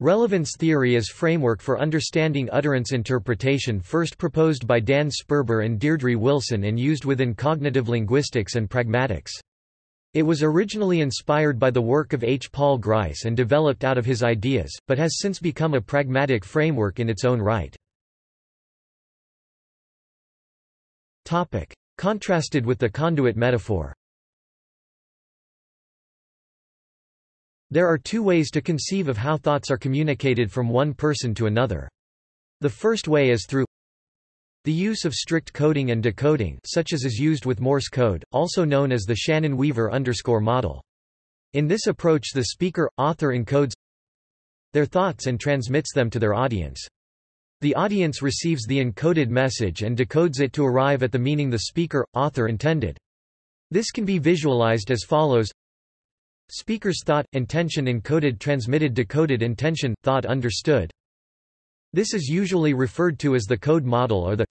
Relevance theory is framework for understanding utterance interpretation first proposed by Dan Sperber and Deirdre Wilson and used within cognitive linguistics and pragmatics. It was originally inspired by the work of H. Paul Grice and developed out of his ideas, but has since become a pragmatic framework in its own right. Contrasted with the conduit metaphor There are two ways to conceive of how thoughts are communicated from one person to another. The first way is through the use of strict coding and decoding such as is used with Morse code, also known as the Shannon-Weaver underscore model. In this approach the speaker, author encodes their thoughts and transmits them to their audience. The audience receives the encoded message and decodes it to arrive at the meaning the speaker, author intended. This can be visualized as follows Speaker's thought, intention encoded transmitted decoded intention, thought understood. This is usually referred to as the code model or the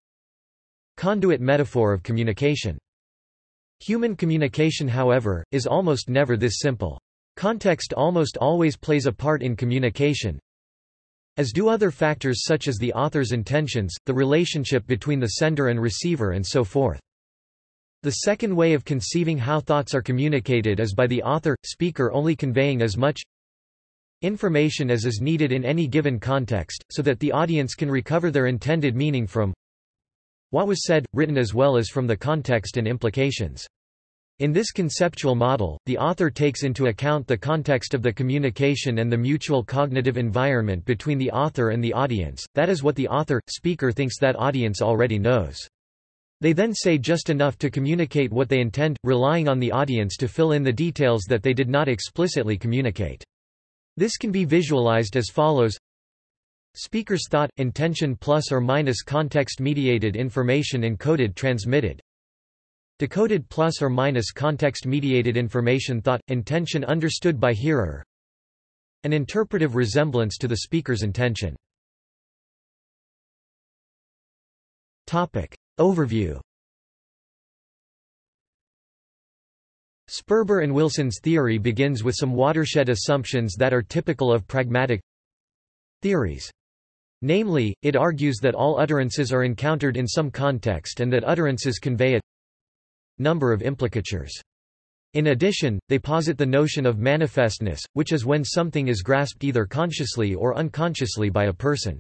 conduit metaphor of communication. Human communication however, is almost never this simple. Context almost always plays a part in communication, as do other factors such as the author's intentions, the relationship between the sender and receiver and so forth. The second way of conceiving how thoughts are communicated is by the author, speaker only conveying as much information as is needed in any given context, so that the audience can recover their intended meaning from what was said, written as well as from the context and implications. In this conceptual model, the author takes into account the context of the communication and the mutual cognitive environment between the author and the audience, that is what the author, speaker thinks that audience already knows. They then say just enough to communicate what they intend, relying on the audience to fill in the details that they did not explicitly communicate. This can be visualized as follows Speaker's thought, intention plus or minus context-mediated information encoded transmitted Decoded plus or minus context-mediated information thought, intention understood by hearer An interpretive resemblance to the speaker's intention Topic. Overview Sperber and Wilson's theory begins with some watershed assumptions that are typical of pragmatic theories. Namely, it argues that all utterances are encountered in some context and that utterances convey a number of implicatures. In addition, they posit the notion of manifestness, which is when something is grasped either consciously or unconsciously by a person.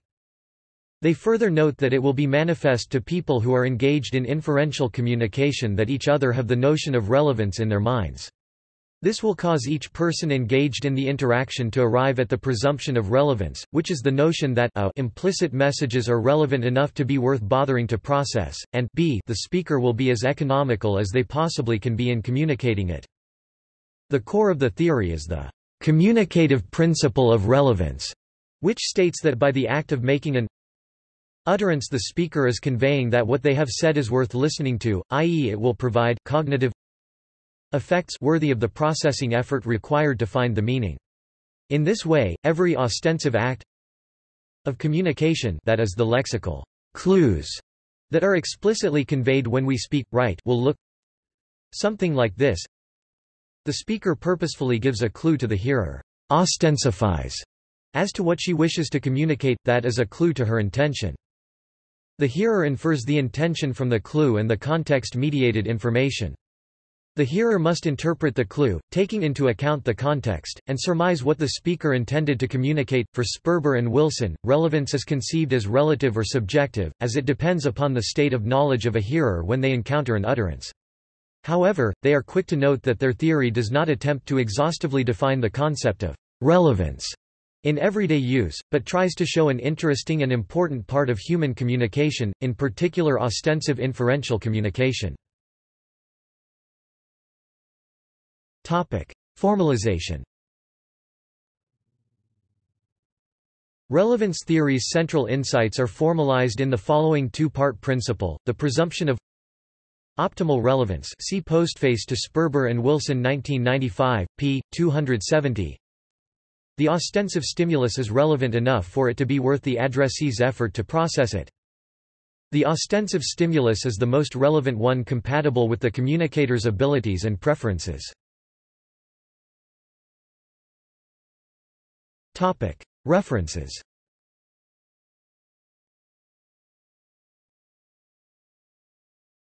They further note that it will be manifest to people who are engaged in inferential communication that each other have the notion of relevance in their minds. This will cause each person engaged in the interaction to arrive at the presumption of relevance, which is the notion that a implicit messages are relevant enough to be worth bothering to process, and b the speaker will be as economical as they possibly can be in communicating it. The core of the theory is the communicative principle of relevance, which states that by the act of making an Utterance The speaker is conveying that what they have said is worth listening to, i.e. it will provide cognitive effects worthy of the processing effort required to find the meaning. In this way, every ostensive act of communication that is the lexical clues that are explicitly conveyed when we speak, write will look something like this. The speaker purposefully gives a clue to the hearer, ostensifies, as to what she wishes to communicate, that is a clue to her intention. The hearer infers the intention from the clue and the context-mediated information. The hearer must interpret the clue, taking into account the context, and surmise what the speaker intended to communicate. For Sperber and Wilson, relevance is conceived as relative or subjective, as it depends upon the state of knowledge of a hearer when they encounter an utterance. However, they are quick to note that their theory does not attempt to exhaustively define the concept of relevance in everyday use, but tries to show an interesting and important part of human communication, in particular ostensive inferential communication. Formalization Relevance theory's central insights are formalized in the following two-part principle, the presumption of optimal relevance see postface to Sperber and Wilson 1995, p. 270 the ostensive stimulus is relevant enough for it to be worth the addressee's effort to process it. The ostensive stimulus is the most relevant one compatible with the communicator's abilities and preferences. References